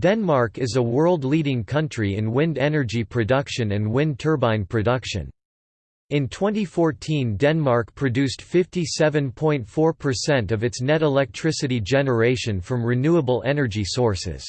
Denmark is a world-leading country in wind energy production and wind turbine production. In 2014 Denmark produced 57.4% of its net electricity generation from renewable energy sources.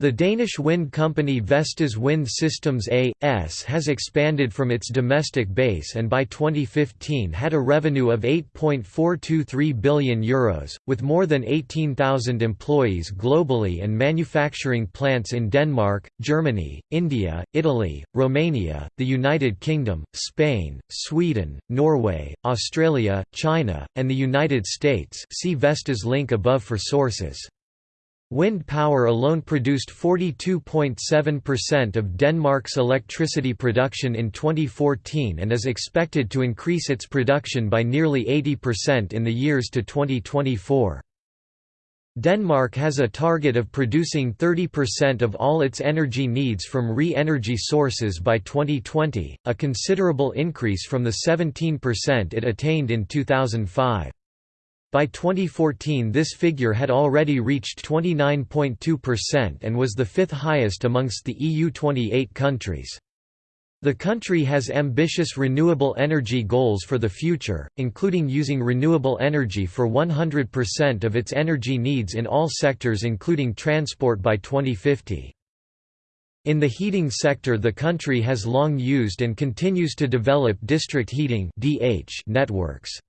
The Danish wind company Vestas Wind Systems A.S. has expanded from its domestic base and by 2015 had a revenue of €8.423 billion, Euros, with more than 18,000 employees globally and manufacturing plants in Denmark, Germany, India, Italy, Romania, the United Kingdom, Spain, Sweden, Norway, Australia, China, and the United States see Vestas link above for sources. Wind power alone produced 42.7% of Denmark's electricity production in 2014 and is expected to increase its production by nearly 80% in the years to 2024. Denmark has a target of producing 30% of all its energy needs from re-energy sources by 2020, a considerable increase from the 17% it attained in 2005. By 2014 this figure had already reached 29.2% and was the fifth highest amongst the EU 28 countries. The country has ambitious renewable energy goals for the future, including using renewable energy for 100% of its energy needs in all sectors including transport by 2050. In the heating sector the country has long used and continues to develop district heating networks.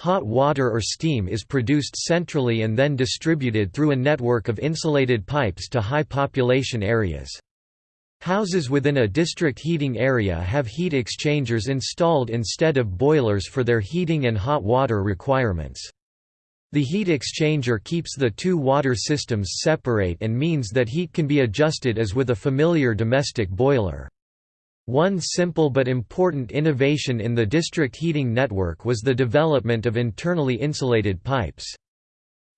Hot water or steam is produced centrally and then distributed through a network of insulated pipes to high population areas. Houses within a district heating area have heat exchangers installed instead of boilers for their heating and hot water requirements. The heat exchanger keeps the two water systems separate and means that heat can be adjusted as with a familiar domestic boiler. One simple but important innovation in the district heating network was the development of internally insulated pipes.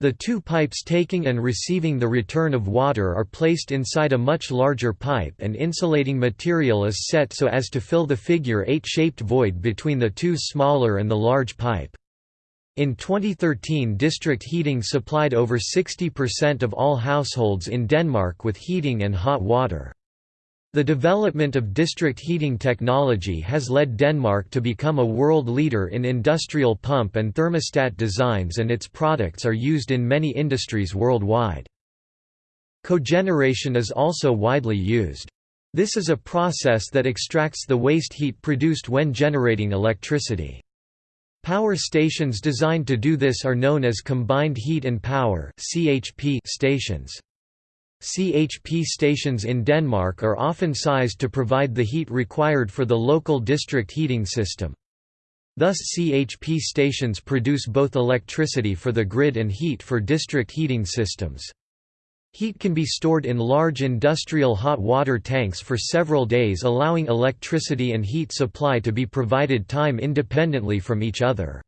The two pipes taking and receiving the return of water are placed inside a much larger pipe and insulating material is set so as to fill the figure-eight shaped void between the two smaller and the large pipe. In 2013 district heating supplied over 60% of all households in Denmark with heating and hot water. The development of district heating technology has led Denmark to become a world leader in industrial pump and thermostat designs and its products are used in many industries worldwide. Cogeneration is also widely used. This is a process that extracts the waste heat produced when generating electricity. Power stations designed to do this are known as combined heat and power stations. CHP stations in Denmark are often sized to provide the heat required for the local district heating system. Thus CHP stations produce both electricity for the grid and heat for district heating systems. Heat can be stored in large industrial hot water tanks for several days allowing electricity and heat supply to be provided time independently from each other.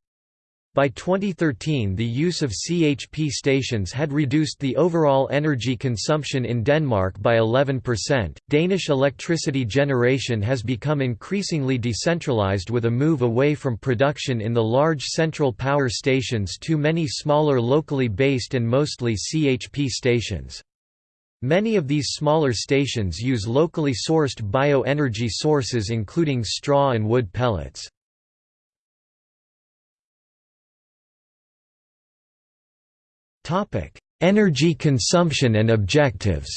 By 2013 the use of CHP stations had reduced the overall energy consumption in Denmark by 11%. Danish electricity generation has become increasingly decentralized with a move away from production in the large central power stations to many smaller locally based and mostly CHP stations. Many of these smaller stations use locally sourced bioenergy sources including straw and wood pellets. Topic: Energy consumption and objectives.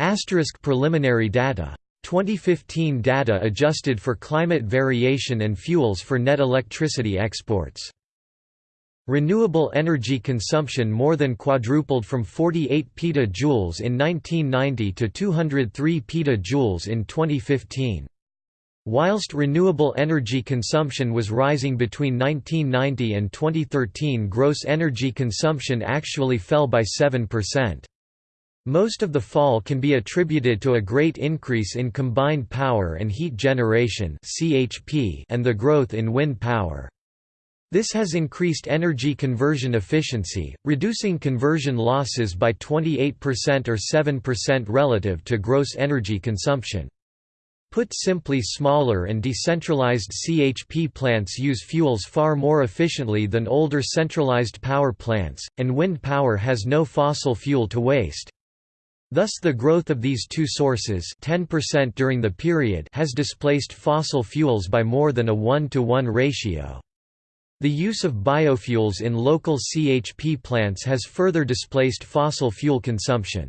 Asterisk preliminary data. 2015 data adjusted for climate variation and fuels for net electricity exports. Renewable energy consumption more than quadrupled from 48 petajoules in 1990 to 203 petajoules in 2015. Whilst renewable energy consumption was rising between 1990 and 2013 gross energy consumption actually fell by 7%. Most of the fall can be attributed to a great increase in combined power and heat generation and the growth in wind power. This has increased energy conversion efficiency, reducing conversion losses by 28% or 7% relative to gross energy consumption. Put simply smaller and decentralized CHP plants use fuels far more efficiently than older centralized power plants, and wind power has no fossil fuel to waste. Thus the growth of these two sources 10% during the period has displaced fossil fuels by more than a 1 to 1 ratio. The use of biofuels in local CHP plants has further displaced fossil fuel consumption.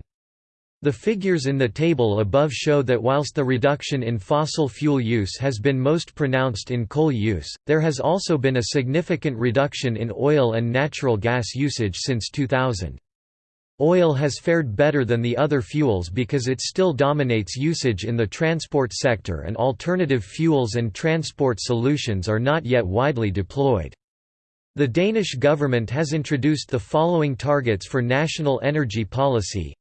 The figures in the table above show that whilst the reduction in fossil fuel use has been most pronounced in coal use, there has also been a significant reduction in oil and natural gas usage since 2000. Oil has fared better than the other fuels because it still dominates usage in the transport sector and alternative fuels and transport solutions are not yet widely deployed. The Danish government has introduced the following targets for national energy policy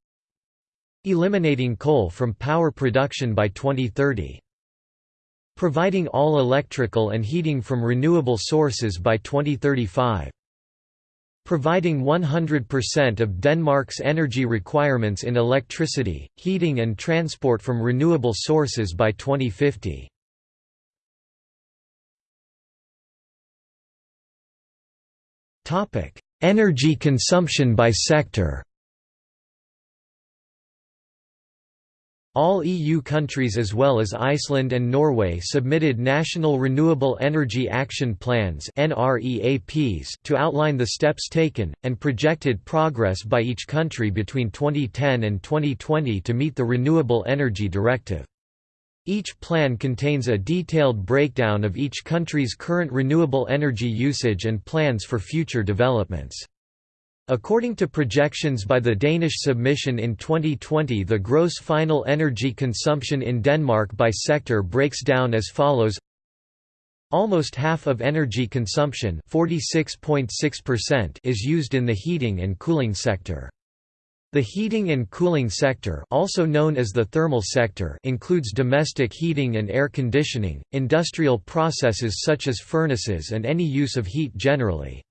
Eliminating coal from power production by 2030. Providing all electrical and heating from renewable sources by 2035. Providing 100% of Denmark's energy requirements in electricity, heating and transport from renewable sources by 2050. Energy consumption by sector All EU countries as well as Iceland and Norway submitted National Renewable Energy Action Plans to outline the steps taken, and projected progress by each country between 2010 and 2020 to meet the Renewable Energy Directive. Each plan contains a detailed breakdown of each country's current renewable energy usage and plans for future developments. According to projections by the Danish submission in 2020 the gross final energy consumption in Denmark by sector breaks down as follows Almost half of energy consumption is used in the heating and cooling sector. The heating and cooling sector also known as the thermal sector includes domestic heating and air conditioning, industrial processes such as furnaces and any use of heat generally.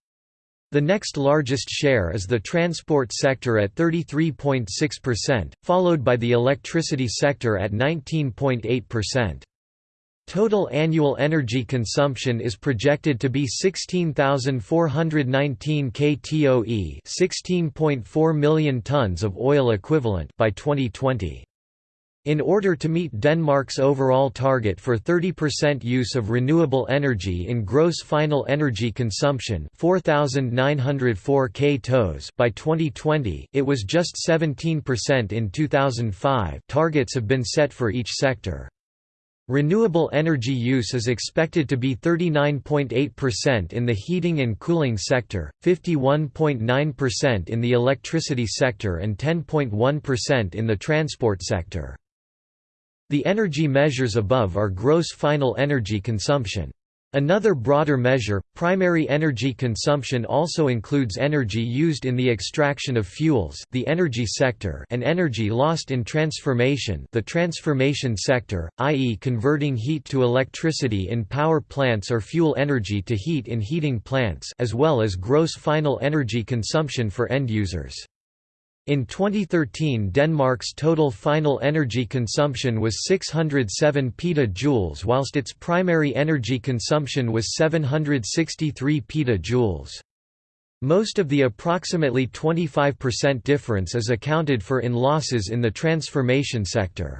The next largest share is the transport sector at 33.6%, followed by the electricity sector at 19.8%. Total annual energy consumption is projected to be 16,419 ktoe 16.4 million tons of oil equivalent by 2020. In order to meet Denmark's overall target for 30% use of renewable energy in gross final energy consumption 4,904 k by 2020, it was just 17% in 2005 targets have been set for each sector. Renewable energy use is expected to be 39.8% in the heating and cooling sector, 51.9% in the electricity sector and 10.1% in the transport sector. The energy measures above are gross final energy consumption. Another broader measure, primary energy consumption also includes energy used in the extraction of fuels the energy sector and energy lost in transformation the transformation sector, i.e. converting heat to electricity in power plants or fuel energy to heat in heating plants as well as gross final energy consumption for end users. In 2013 Denmark's total final energy consumption was 607 petajoules whilst its primary energy consumption was 763 petajoules. Most of the approximately 25% difference is accounted for in losses in the transformation sector.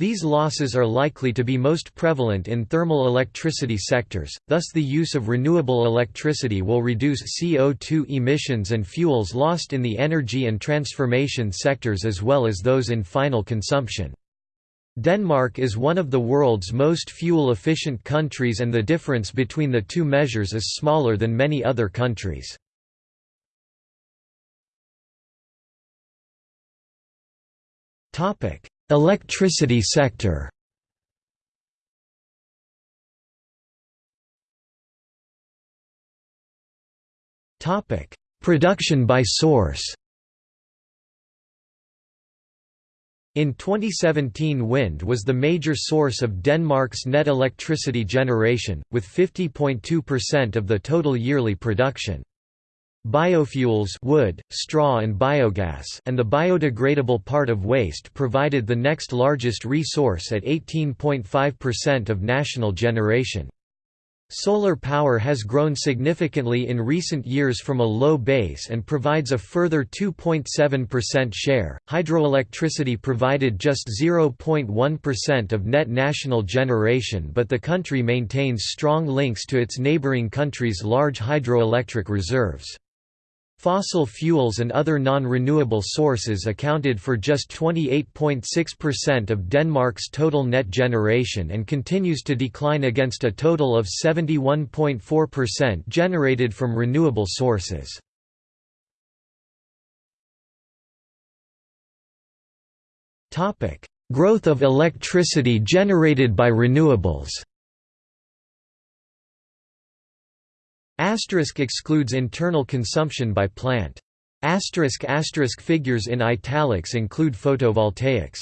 These losses are likely to be most prevalent in thermal electricity sectors, thus the use of renewable electricity will reduce CO2 emissions and fuels lost in the energy and transformation sectors as well as those in final consumption. Denmark is one of the world's most fuel-efficient countries and the difference between the two measures is smaller than many other countries. Topic: Electricity sector. Topic: Production by source. In 2017 wind was the major source of Denmark's net electricity generation, with 50.2% of the total yearly production. Biofuels wood, straw and biogas and the biodegradable part of waste provided the next largest resource at 18.5% of national generation. Solar power has grown significantly in recent years from a low base and provides a further 2.7% share. Hydroelectricity provided just 0.1% of net national generation, but the country maintains strong links to its neighboring countries' large hydroelectric reserves. Fossil fuels and other non-renewable sources accounted for just 28.6% of Denmark's total net generation and continues to decline against a total of 71.4% generated from renewable sources. Growth of electricity generated by renewables Asterisk excludes internal consumption by plant. Asterisk asterisk figures in italics include photovoltaics.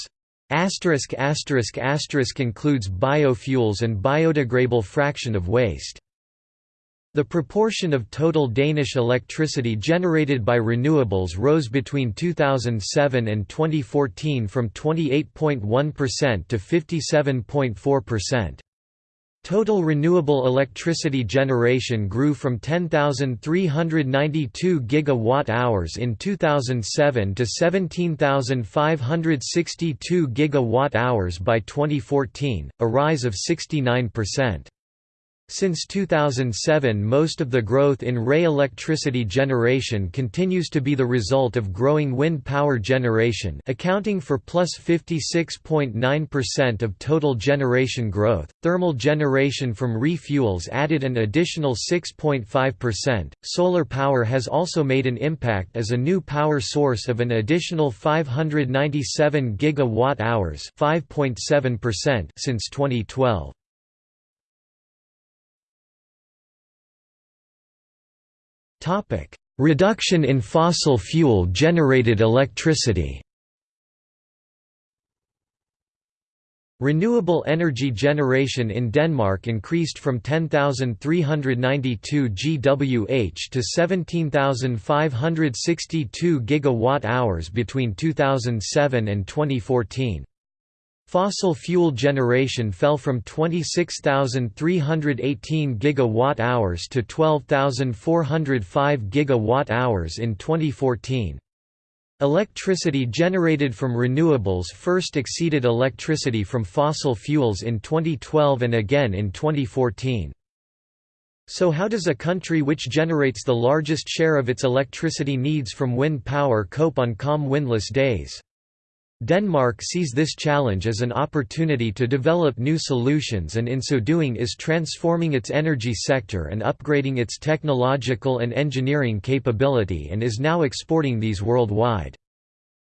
Asterisk asterisk asterisk includes biofuels and biodegradable fraction of waste. The proportion of total Danish electricity generated by renewables rose between 2007 and 2014 from 28.1% to 57.4%. Total renewable electricity generation grew from 10,392 gigawatt-hours in 2007 to 17,562 gigawatt-hours by 2014, a rise of 69%. Since 2007 most of the growth in RE electricity generation continues to be the result of growing wind power generation accounting for plus 56.9% of total generation growth, thermal generation from re-fuels added an additional 6.5%, solar power has also made an impact as a new power source of an additional 597 gigawatt-hours since 2012. Topic: Reduction in fossil fuel generated electricity. Renewable energy generation in Denmark increased from 10,392 GWh to 17,562 gigawatt-hours between 2007 and 2014. Fossil fuel generation fell from 26,318 gigawatt-hours to 12,405 gigawatt-hours in 2014. Electricity generated from renewables first exceeded electricity from fossil fuels in 2012 and again in 2014. So how does a country which generates the largest share of its electricity needs from wind power cope on calm windless days? Denmark sees this challenge as an opportunity to develop new solutions and in so doing is transforming its energy sector and upgrading its technological and engineering capability and is now exporting these worldwide.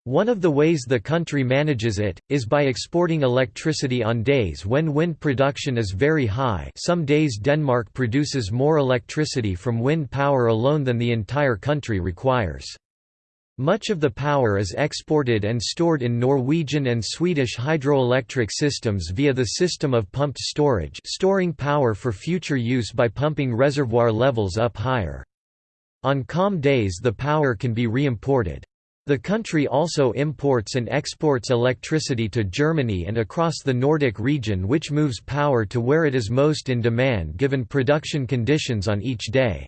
One of the ways the country manages it, is by exporting electricity on days when wind production is very high some days Denmark produces more electricity from wind power alone than the entire country requires. Much of the power is exported and stored in Norwegian and Swedish hydroelectric systems via the system of pumped storage storing power for future use by pumping reservoir levels up higher. On calm days the power can be re-imported. The country also imports and exports electricity to Germany and across the Nordic region which moves power to where it is most in demand given production conditions on each day.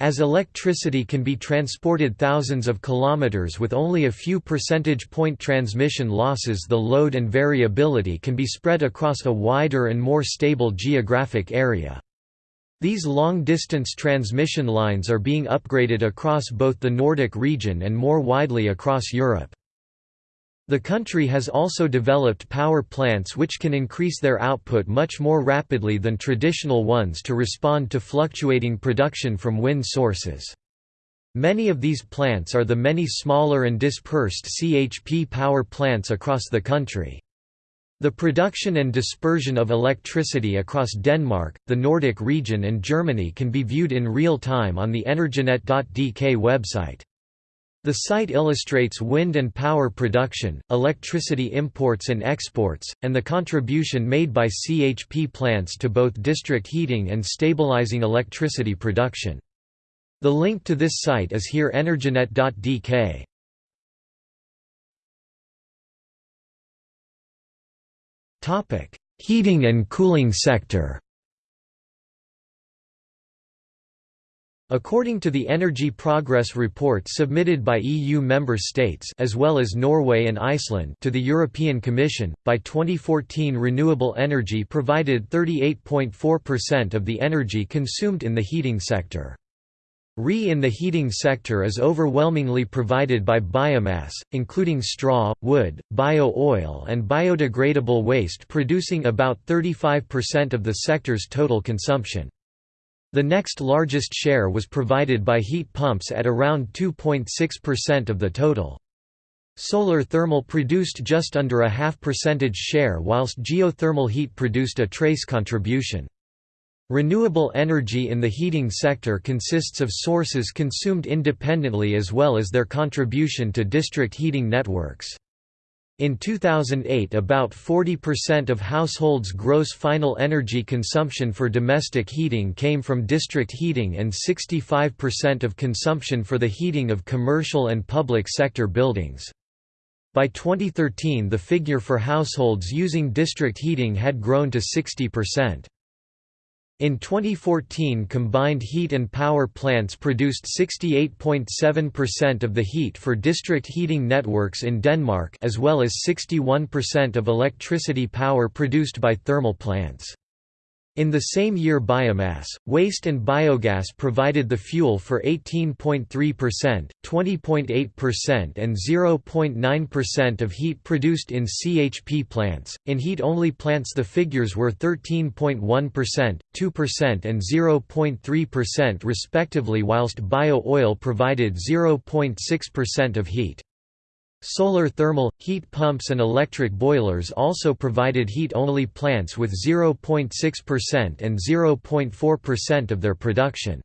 As electricity can be transported thousands of kilometers with only a few percentage point transmission losses the load and variability can be spread across a wider and more stable geographic area. These long-distance transmission lines are being upgraded across both the Nordic region and more widely across Europe. The country has also developed power plants which can increase their output much more rapidly than traditional ones to respond to fluctuating production from wind sources. Many of these plants are the many smaller and dispersed CHP power plants across the country. The production and dispersion of electricity across Denmark, the Nordic region and Germany can be viewed in real time on the Energinet.dk website. The site illustrates wind and power production, electricity imports and exports, and the contribution made by CHP plants to both district heating and stabilizing electricity production. The link to this site is here energinet.dk. Topic: Heating and cooling sector. According to the Energy Progress Report submitted by EU member states as well as Norway and Iceland to the European Commission, by 2014 renewable energy provided 38.4% of the energy consumed in the heating sector. RE in the heating sector is overwhelmingly provided by biomass, including straw, wood, bio-oil and biodegradable waste producing about 35% of the sector's total consumption. The next largest share was provided by heat pumps at around 2.6% of the total. Solar thermal produced just under a half percentage share whilst geothermal heat produced a trace contribution. Renewable energy in the heating sector consists of sources consumed independently as well as their contribution to district heating networks. In 2008 about 40% of households' gross final energy consumption for domestic heating came from district heating and 65% of consumption for the heating of commercial and public sector buildings. By 2013 the figure for households using district heating had grown to 60%. In 2014 combined heat and power plants produced 68.7% of the heat for district heating networks in Denmark as well as 61% of electricity power produced by thermal plants. In the same year biomass, waste and biogas provided the fuel for 18.3%, 20.8% and 0.9% of heat produced in CHP plants. In heat-only plants the figures were 13.1%, 2% and 0.3% respectively whilst bio-oil provided 0.6% of heat. Solar thermal, heat pumps and electric boilers also provided heat-only plants with 0.6% and 0.4% of their production.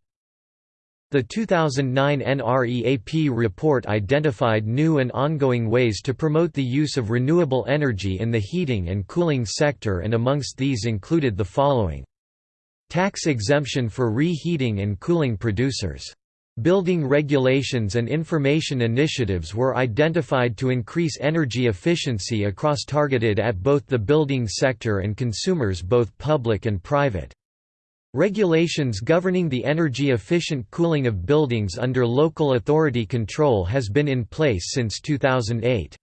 The 2009 NREAP report identified new and ongoing ways to promote the use of renewable energy in the heating and cooling sector and amongst these included the following. Tax exemption for reheating and cooling producers Building regulations and information initiatives were identified to increase energy efficiency across targeted at both the building sector and consumers both public and private. Regulations governing the energy-efficient cooling of buildings under local authority control has been in place since 2008.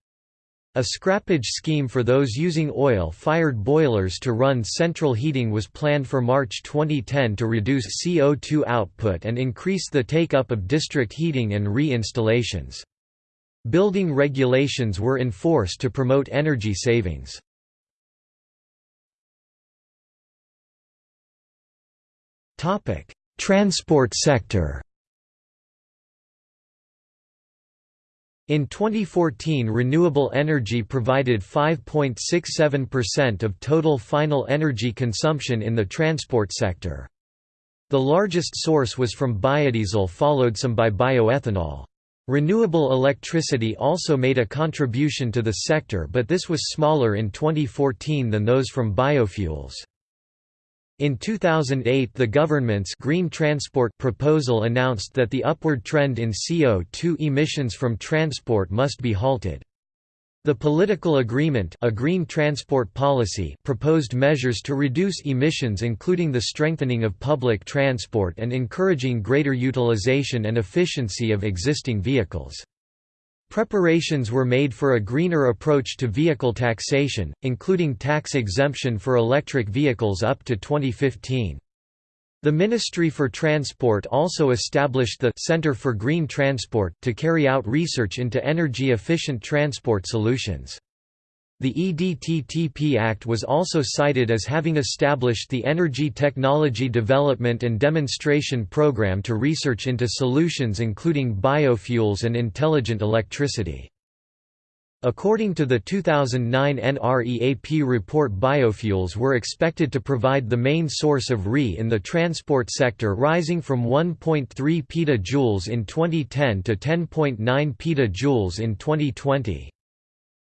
A scrappage scheme for those using oil-fired boilers to run central heating was planned for March 2010 to reduce CO2 output and increase the take-up of district heating and re-installations. Building regulations were enforced to promote energy savings. Transport sector In 2014 renewable energy provided 5.67% of total final energy consumption in the transport sector. The largest source was from biodiesel followed some by bioethanol. Renewable electricity also made a contribution to the sector but this was smaller in 2014 than those from biofuels. In 2008 the government's Green Transport proposal announced that the upward trend in CO2 emissions from transport must be halted. The political agreement a green transport policy proposed measures to reduce emissions including the strengthening of public transport and encouraging greater utilization and efficiency of existing vehicles. Preparations were made for a greener approach to vehicle taxation, including tax exemption for electric vehicles up to 2015. The Ministry for Transport also established the Center for Green Transport to carry out research into energy-efficient transport solutions. The EDTTP Act was also cited as having established the Energy Technology Development and Demonstration Program to research into solutions including biofuels and intelligent electricity. According to the 2009 NREAP report biofuels were expected to provide the main source of RE in the transport sector rising from 1.3 petajoules in 2010 to 10.9 petajoules in 2020.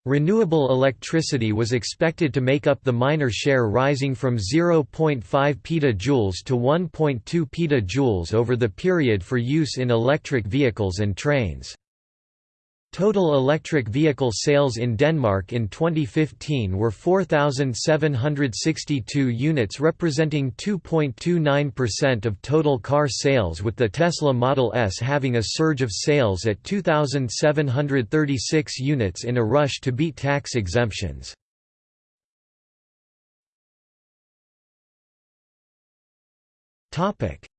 Renewable electricity was expected to make up the minor share rising from 0.5 petajoules to 1.2 petajoules over the period for use in electric vehicles and trains. Total electric vehicle sales in Denmark in 2015 were 4,762 units representing 2.29% of total car sales with the Tesla Model S having a surge of sales at 2,736 units in a rush to beat tax exemptions.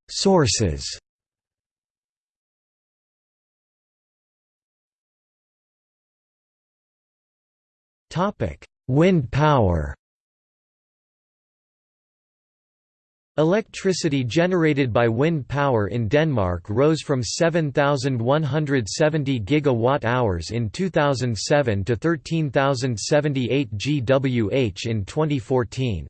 Sources Wind power Electricity generated by wind power in Denmark rose from 7,170 gigawatt-hours in 2007 to 13,078 GWh in 2014.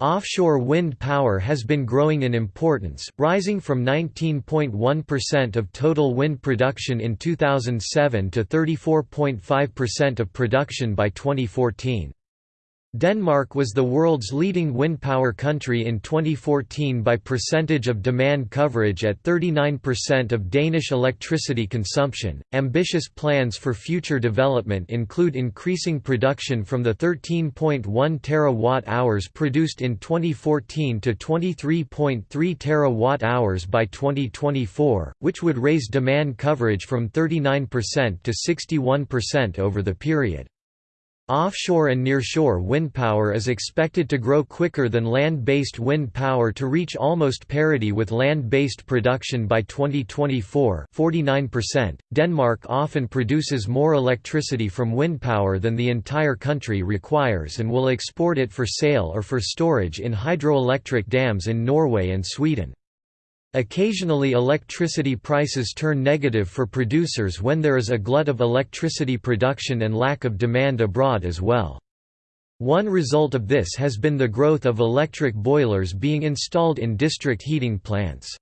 Offshore wind power has been growing in importance, rising from 19.1% of total wind production in 2007 to 34.5% of production by 2014. Denmark was the world's leading wind power country in 2014 by percentage of demand coverage at 39% of Danish electricity consumption. Ambitious plans for future development include increasing production from the 13.1 terawatt-hours produced in 2014 to 23.3 terawatt-hours by 2024, which would raise demand coverage from 39% to 61% over the period. Offshore and nearshore wind power is expected to grow quicker than land-based wind power to reach almost parity with land-based production by 2024 49%. .Denmark often produces more electricity from wind power than the entire country requires and will export it for sale or for storage in hydroelectric dams in Norway and Sweden. Occasionally electricity prices turn negative for producers when there is a glut of electricity production and lack of demand abroad as well. One result of this has been the growth of electric boilers being installed in district heating plants.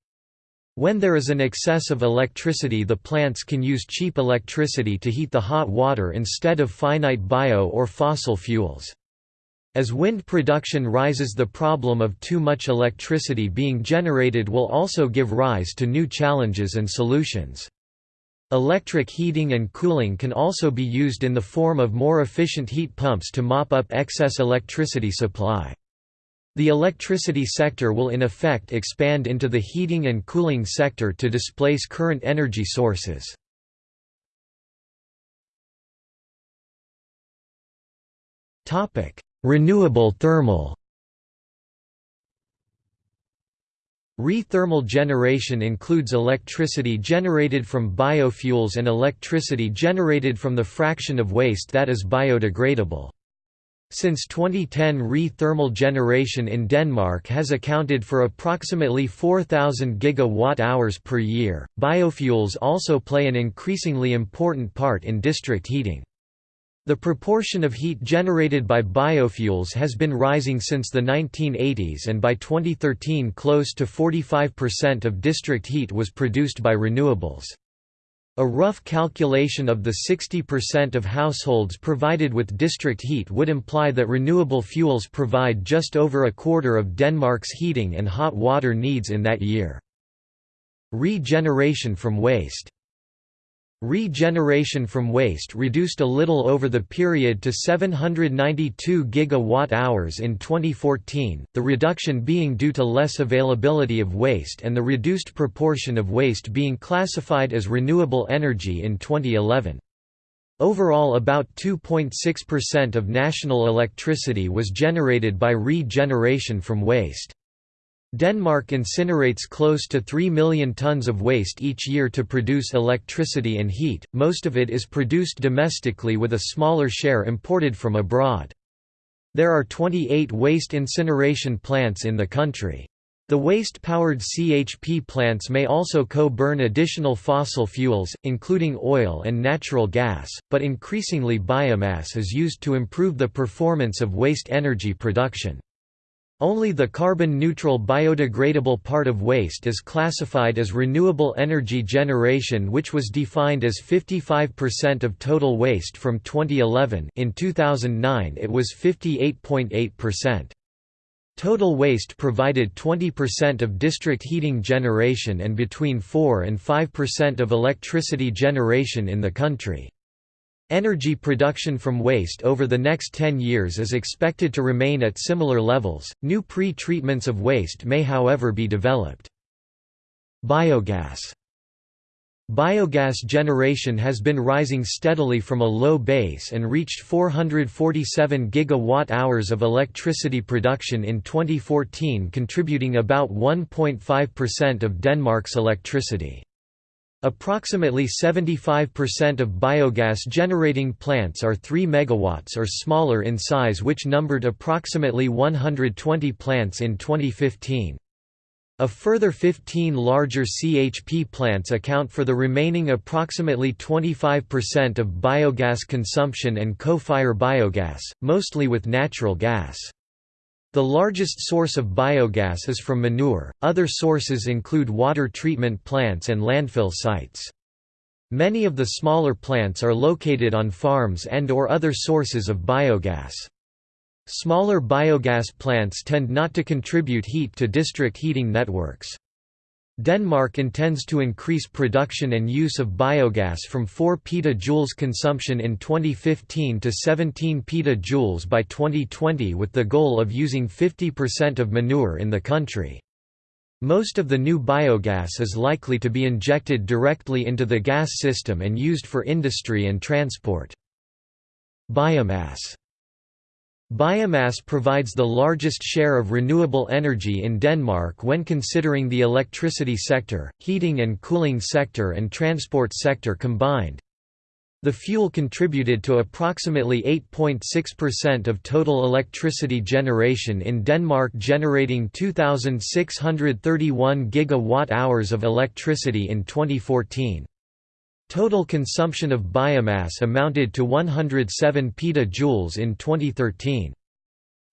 When there is an excess of electricity the plants can use cheap electricity to heat the hot water instead of finite bio or fossil fuels. As wind production rises the problem of too much electricity being generated will also give rise to new challenges and solutions. Electric heating and cooling can also be used in the form of more efficient heat pumps to mop up excess electricity supply. The electricity sector will in effect expand into the heating and cooling sector to displace current energy sources. Topic: Renewable thermal Re-thermal generation includes electricity generated from biofuels and electricity generated from the fraction of waste that is biodegradable. Since 2010 re-thermal generation in Denmark has accounted for approximately 4,000 gigawatt-hours per year. Biofuels also play an increasingly important part in district heating. The proportion of heat generated by biofuels has been rising since the 1980s and by 2013 close to 45% of district heat was produced by renewables. A rough calculation of the 60% of households provided with district heat would imply that renewable fuels provide just over a quarter of Denmark's heating and hot water needs in that year. Regeneration from waste Regeneration from waste reduced a little over the period to 792 gigawatt-hours in 2014, the reduction being due to less availability of waste and the reduced proportion of waste being classified as renewable energy in 2011. Overall about 2.6% of national electricity was generated by regeneration from waste. Denmark incinerates close to 3 million tons of waste each year to produce electricity and heat, most of it is produced domestically with a smaller share imported from abroad. There are 28 waste incineration plants in the country. The waste-powered CHP plants may also co-burn additional fossil fuels, including oil and natural gas, but increasingly biomass is used to improve the performance of waste energy production. Only the carbon-neutral biodegradable part of waste is classified as renewable energy generation which was defined as 55% of total waste from 2011 in 2009 it was 58.8%. Total waste provided 20% of district heating generation and between 4 and 5% of electricity generation in the country. Energy production from waste over the next 10 years is expected to remain at similar levels. New pre treatments of waste may, however, be developed. Biogas Biogas generation has been rising steadily from a low base and reached 447 gigawatt-hours of electricity production in 2014 contributing about 1.5% of Denmark's electricity. Approximately 75% of biogas generating plants are 3 megawatts or smaller in size which numbered approximately 120 plants in 2015. A further 15 larger CHP plants account for the remaining approximately 25% of biogas consumption and co-fire biogas, mostly with natural gas. The largest source of biogas is from manure, other sources include water treatment plants and landfill sites. Many of the smaller plants are located on farms and or other sources of biogas. Smaller biogas plants tend not to contribute heat to district heating networks. Denmark intends to increase production and use of biogas from 4 petajoules consumption in 2015 to 17 petajoules by 2020 with the goal of using 50% of manure in the country. Most of the new biogas is likely to be injected directly into the gas system and used for industry and transport. Biomass Biomass provides the largest share of renewable energy in Denmark when considering the electricity sector, heating and cooling sector and transport sector combined. The fuel contributed to approximately 8.6% of total electricity generation in Denmark generating 2,631 gigawatt-hours of electricity in 2014. Total consumption of biomass amounted to 107 petajoules in 2013.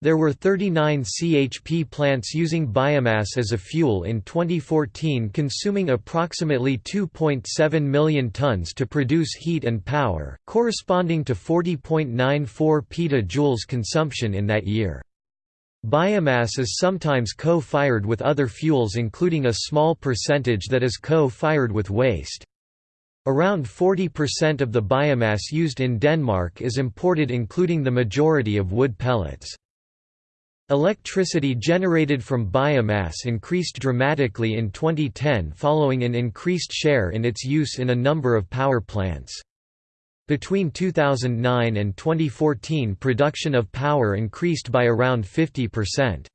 There were 39 CHP plants using biomass as a fuel in 2014 consuming approximately 2.7 million tons to produce heat and power, corresponding to 40.94 petajoules consumption in that year. Biomass is sometimes co-fired with other fuels including a small percentage that is co-fired with waste. Around 40% of the biomass used in Denmark is imported including the majority of wood pellets. Electricity generated from biomass increased dramatically in 2010 following an increased share in its use in a number of power plants. Between 2009 and 2014 production of power increased by around 50%.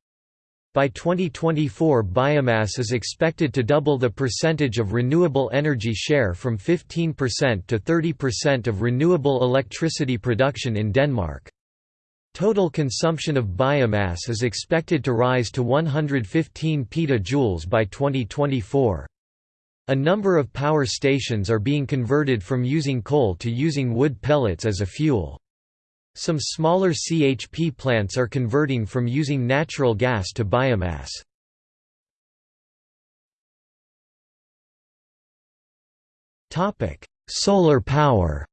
By 2024 biomass is expected to double the percentage of renewable energy share from 15% to 30% of renewable electricity production in Denmark. Total consumption of biomass is expected to rise to 115 petajoules by 2024. A number of power stations are being converted from using coal to using wood pellets as a fuel. Some smaller CHP plants are converting from using natural gas to biomass. Solar power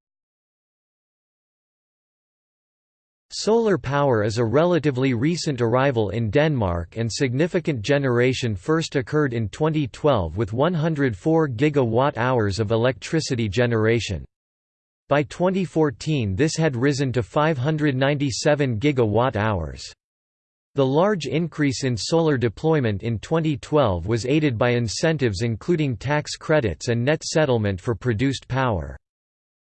Solar power is a relatively recent arrival in Denmark and significant generation first occurred in 2012 with 104 gigawatt-hours of electricity generation. By 2014 this had risen to 597 gigawatt-hours. The large increase in solar deployment in 2012 was aided by incentives including tax credits and net settlement for produced power.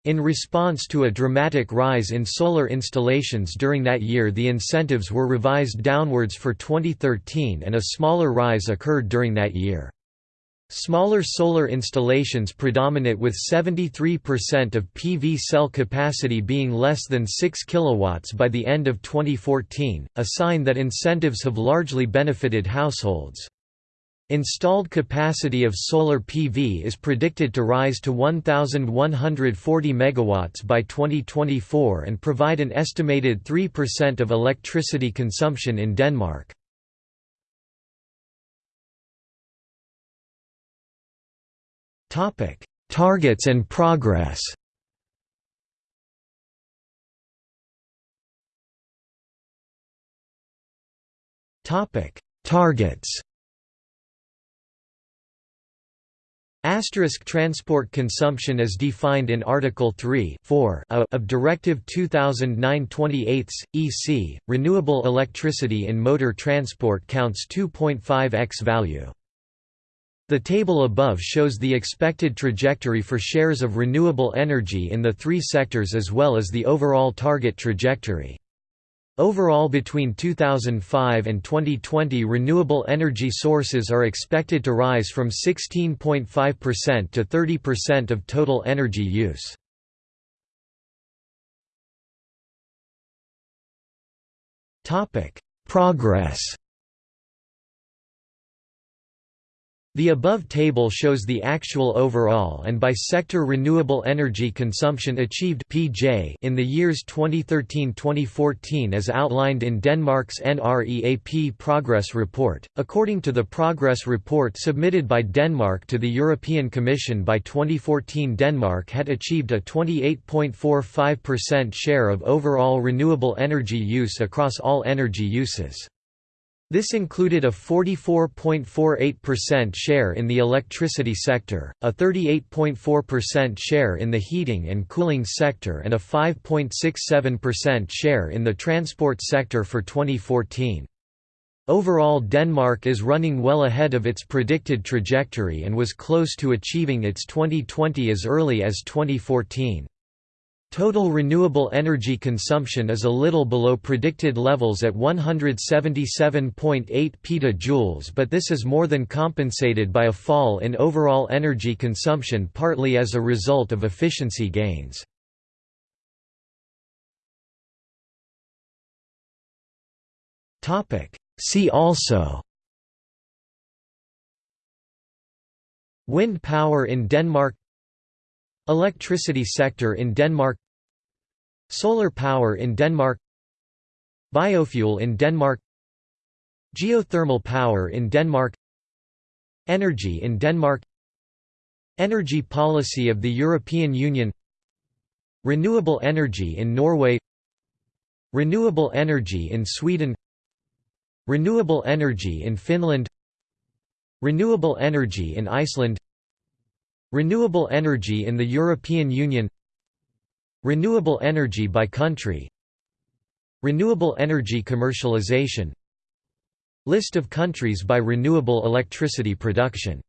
In response to a dramatic rise in solar installations during that year the incentives were revised downwards for 2013 and a smaller rise occurred during that year. Smaller solar installations predominate with 73% of PV cell capacity being less than 6 kW by the end of 2014, a sign that incentives have largely benefited households. Installed capacity of solar PV is predicted to rise to 1,140 MW by 2024 and provide an estimated 3% of electricity consumption in Denmark. Targets and progress. Topic: Targets. Asterisk transport consumption as defined in Article 3 of Directive 2009-28 EC, renewable electricity in motor transport counts 2.5 x value. The table above shows the expected trajectory for shares of renewable energy in the three sectors as well as the overall target trajectory. Overall between 2005 and 2020 renewable energy sources are expected to rise from 16.5% to 30% of total energy use. Progress The above table shows the actual overall and by sector renewable energy consumption achieved (PJ) in the years 2013-2014 as outlined in Denmark's NREAP Progress Report. According to the Progress Report submitted by Denmark to the European Commission by 2014, Denmark had achieved a 28.45% share of overall renewable energy use across all energy uses. This included a 44.48% share in the electricity sector, a 38.4% share in the heating and cooling sector and a 5.67% share in the transport sector for 2014. Overall Denmark is running well ahead of its predicted trajectory and was close to achieving its 2020 as early as 2014. Total renewable energy consumption is a little below predicted levels at 177.8 petajoules but this is more than compensated by a fall in overall energy consumption partly as a result of efficiency gains. See also Wind power in Denmark Electricity sector in Denmark Solar power in Denmark Biofuel in Denmark Geothermal power in Denmark Energy in Denmark Energy policy of the European Union Renewable energy in Norway Renewable energy in Sweden Renewable energy in Finland Renewable energy in Iceland Renewable energy in the European Union Renewable energy by country Renewable energy commercialization List of countries by renewable electricity production